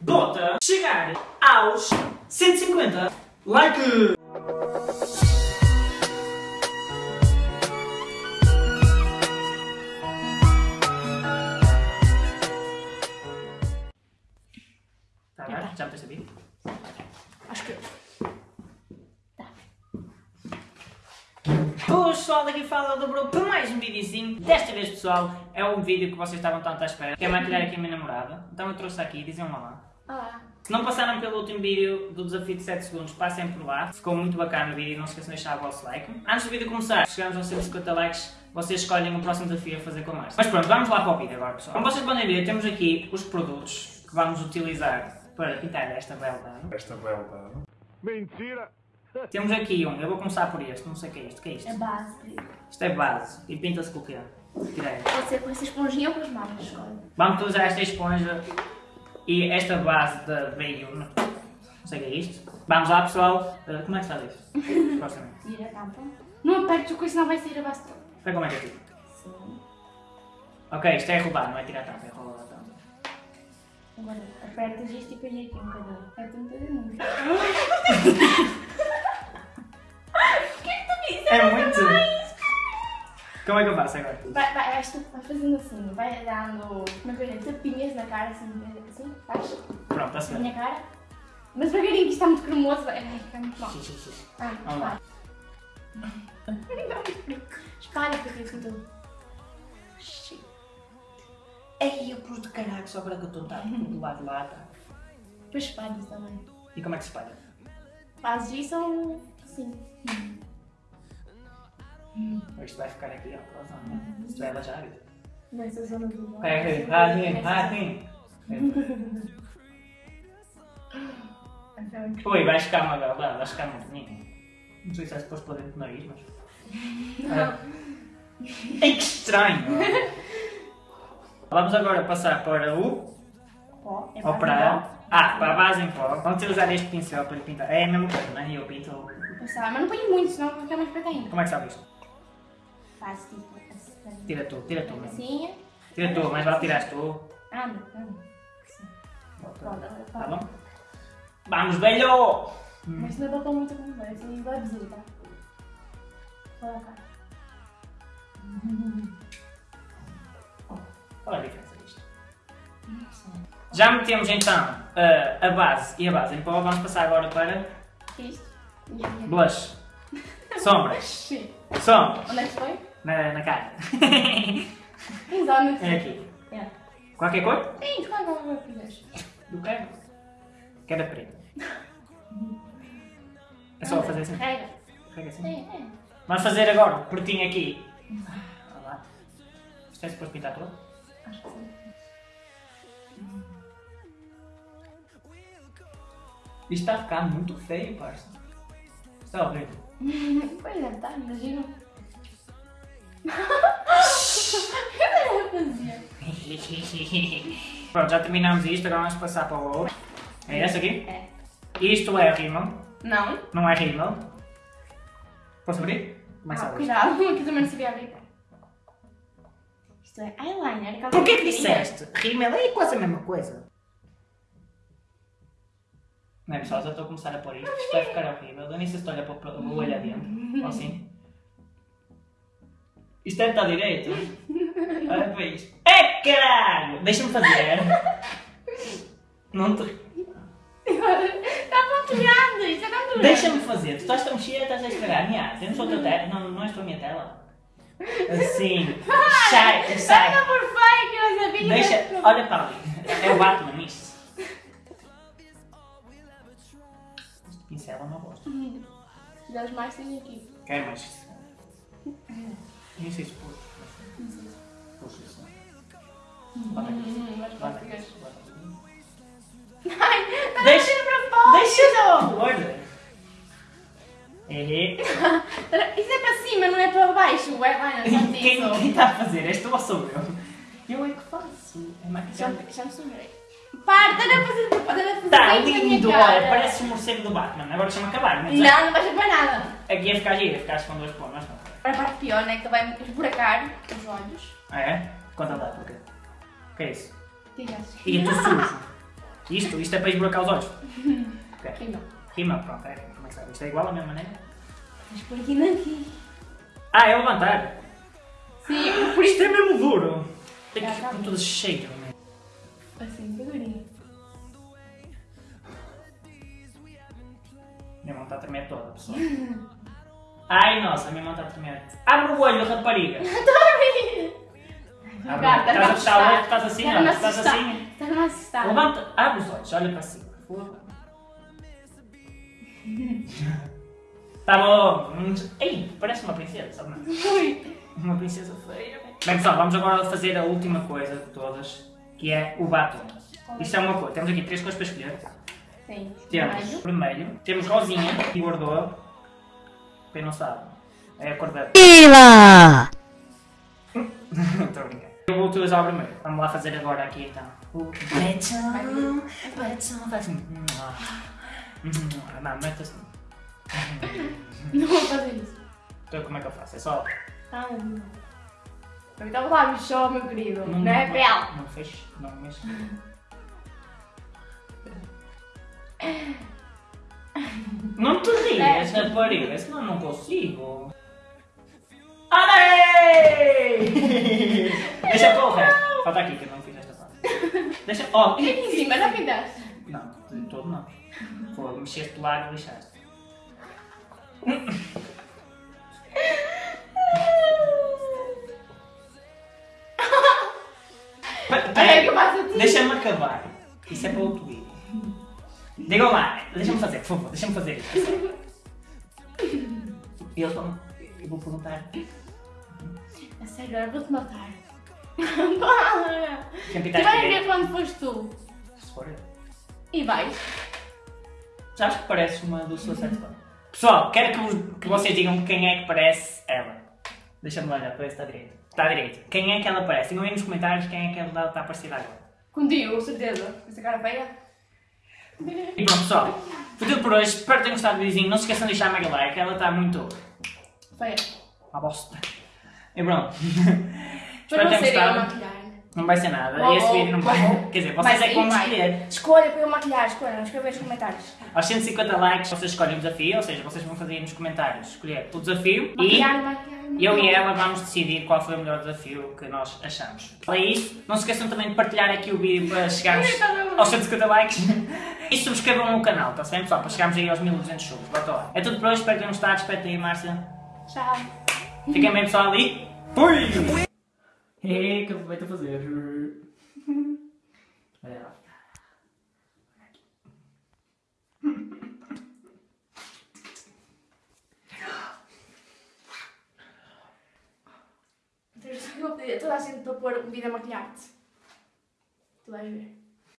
bota chegar aos 150 likes. Tá, tá. já me percebi? Acho que. O pessoal daqui fala do grupo para mais um videozinho. Desta vez, pessoal, é um vídeo que vocês estavam tanto à espera. Que é maquilhar aqui a minha namorada. Então eu trouxe aqui, dizem um olá. Se não passaram pelo último vídeo do desafio de 7 segundos, passem por lá. Ficou muito bacana o vídeo e não se esqueçam de deixar o vosso like. Antes do vídeo começar, chegamos aos 150 likes, vocês escolhem o próximo desafio a fazer com a Márcia. Mas pronto, vamos lá para o vídeo agora, pessoal. Como vocês podem ver, temos aqui os produtos que vamos utilizar para pintar esta bela. Esta bela. Mentira! Temos aqui um, eu vou começar por este, não sei o que é isto. O que é isto? É base. Isto é base. E pinta-se com o quê? Tira aí. Pode ser com essa esponjinha ou com as mãos, escolhe. Vamos utilizar esta esponja e esta base da Veio. Não sei o que é isto. Vamos lá, pessoal. Uh, Como é que se faz isto? Supostamente. Tira a tampa. Não apertes o coisa, senão vai sair a base toda. Espera como é que é tipo. Sim. Ok, isto é rodar, não é tirar a tampa, é rodar a tampa. Agora apertas isto e põe aqui um bocadinho. Aperta um bocadinho. Como é que eu faço agora? Vai, vai, vais, tu- vai fazendo assim, vai dando, como é que eu digo, tapinhas na cara, assim, assim, faz, Pronto, na bem. minha cara. Mas devagarinho, que isto está muito cremoso, vai, vai ficar muito mal. Ah, Vamos lá. espalha. Espalha, porque assim tudo. Ei, eu pus de caralho só para que eu estou tá, do lado de lá. Tá. Depois espalhas também. E como é que se espalha? Fazes isso ou assim. Isto vai ficar aqui, ó, a zona. Isto vai relaxar a vida. Nessa zona do lado. É, é, ah, sim, ah, sim. Então, Ui, vais ficar uma bela, vais ficar muito bonito. Não sei se é suposto pôr dentro do nariz, mas. Ah. Ei, que estranho! Vamos agora passar para o. Pó, é para. Ah, para a base em pó. Vamos utilizar este pincel para lhe pintar. É a mesma coisa, não é? Eu pinto. Mas não põe muito, senão vai ficar mais preto ainda. Como é que sabe isto? Faz tipo assim. Tira tu, tira tu mesmo. Assim. Tira tu, mas vale tirar tu. Anda. Assim. Pronto, agora Tá bom? Vamos, velho! Mas não é para pôr muito como vai, vai dizer, tá? Olha cá. Qual é a diferença disto? Já metemos então a, base e a base em pó. Vamos passar agora para Isto. Aqui. blush. Sombras. Sim. Sombras. Onde é que foi? Na, na cara. Exato. é aqui. É. Qualquer cor? Sim, escolhe qual cor quiseres. Do quero. Quero a preta. É só fazer assim. Carrega. Pega assim. É, é. Vamos fazer agora pretinho aqui. Olha lá. Isto é suposto pintar todo? Acho que sim. Isto está a ficar muito feio, parça. Está horrível. Pois é, tá, imagina. Pronto, já terminamos isto, agora vamos passar para o outro. É esse aqui? É. Isto é rímel, Não. não é rímel. Posso abrir? Começa Ah, cuidado, aqui também não sabia abrir. Isto é eyeliner. Por que que disseste? Rímel é quase a mesma coisa. Não é pessoal, já estou a começar a pôr isto, isto vai ficar horrível. Eu nem sei se estou a olhar para o o olho adentro, ou assim. Isto deve estar direito. Olha para isto. É caralho! Deixa-me fazer. Não te... Está pontilhando, isto é tão Deixa-me fazer. Tu estás tão cheia, estás a estragar a minha arte. Eu não sou tua tela. Não, não és tu a minha tela. Assim. Sai, sai. Está por feio que eu sabia. Deixa. Olha para ali. É o Batman isto. Este pincel é uma bosta. Se quiseres mais, tem aqui. Quero mais. Nem sei se pôr. Puxa isso. Bota aqui. Hum, mas Bota aqui. português. Bota aqui. Ai, está Deixa- a para fora. Deixa não! Olha. É. Isso é para cima, não é para baixo. O eyeliner, já te Quem, quem está a fazer? És tu ou sou eu? Eu é que faço. É Já, maquiagem. já me sumerei. Para, estás a fazer, estás a fazer Tá isso lindo, olha, parece o morcego do Batman. Agora deixa-me acabar, mas Não, não vais a nada. aqui ia ficar giro, ia ficar com duas plumas. Para a parte pior, né? Que vai esburacar os olhos. Ah é? Conta lá, porquê? O que é isso? Digas. E tu sujo. Isto, isto é para esburacar os olhos. Ok. Aqui não. Rima, pronto, é, como é que sabe? Isto é igual à mesma maneira? Mas por aqui não aqui. Ah, é levantar. Sim, por Isto isso. é mesmo duro. Tem que com todo cheio. né? Assim, figurinha. Minha mão está a tremer toda, pessoal. Ai, nossa, a minha mão está a tremer. Abre o olho, rapariga. Abre, Gata, estás a fechar o olho, estás assim, ó, a estás assim. Estás-me a assustar. Levanta, abre os olhos, olha para cima. Tá bom. Ei, parece uma princesa, não? Uma princesa feia. Bem pessoal, vamos agora fazer a última coisa de todas, que é o batom. Isto é uma cor. Temos aqui três cores para escolher. Sim. Temos Vermelho. temos rosinha e bordô. Quem não sabe, é a cor da... Pila! Estou a brincar. Eu vou utilizar o vermelho. Vamos lá fazer agora aqui então. O batom, batom, faz. Não, mete assim. Não vou fazer isso. Então como é que eu faço? É só... Ah, não. Estava lá, só, meu querido. Não, é pele. Não fecho, não mexe. Não te rias, É. rapariga, senão não consigo. Ai! Deixa para o resto. Falta aqui que eu não fiz esta parte. Deixa. Oh, Aqui em cima, não pintaste. Não, de todo não. Vou mexer de lado e lixaste. É eu. Deixa-me acabar. Isso é para outro. Digam lá, deixa-me fazer, por favor, deixa-me fazer isto. E eles vão. Eu vou perguntar. A sério, agora vou-te matar. Para! Tu vais ver quando foste tu. Se for eu. E vais. Sabes que parece uma do Suicide Squad? Pessoal, quero que, que vocês digam quem é que parece ela. Deixa-me olhar para ver se está direito. Está direito. Quem é que ela parece? Digam aí nos comentários quem é que ela está parecida agora. Contigo, certeza. Essa cara feia. E pronto, pessoal. Foi tudo por hoje. Espero que tenham gostado do vizinho. Não se esqueçam de deixar a mega like. Ela está muito. Feia. Uma bosta. E pronto. Para Espero que não tenham gostado. maquilhar. Não vai ser nada. Bom, Esse vídeo não vai. Quer dizer, vocês é que vão escolher. Escolha para eu maquilhar, escolha. Escreve nos comentários. Aos 150 likes, vocês escolhem o desafio. Ou seja, vocês vão fazer aí nos comentários escolher o desafio. E. Maquilhar, maquilhar, Eu e maquilhar. ela vamos decidir qual foi o melhor desafio que nós achamos. É isso. Não se esqueçam também de partilhar aqui o vídeo para chegarmos aos 150 likes. E subscrevam o canal, está bem pessoal? Para chegarmos aí aos 1200 subs. Bota lá. É tudo por hoje. Espero que tenham gostado. Espero aí, Márcia. Tchau. Fiquem bem pessoal ali. Fui! É, que aproveito a fazer. Olha lá. Eu vou toda a gente para pôr um vídeo a maquilhar-te. Tu vais ver.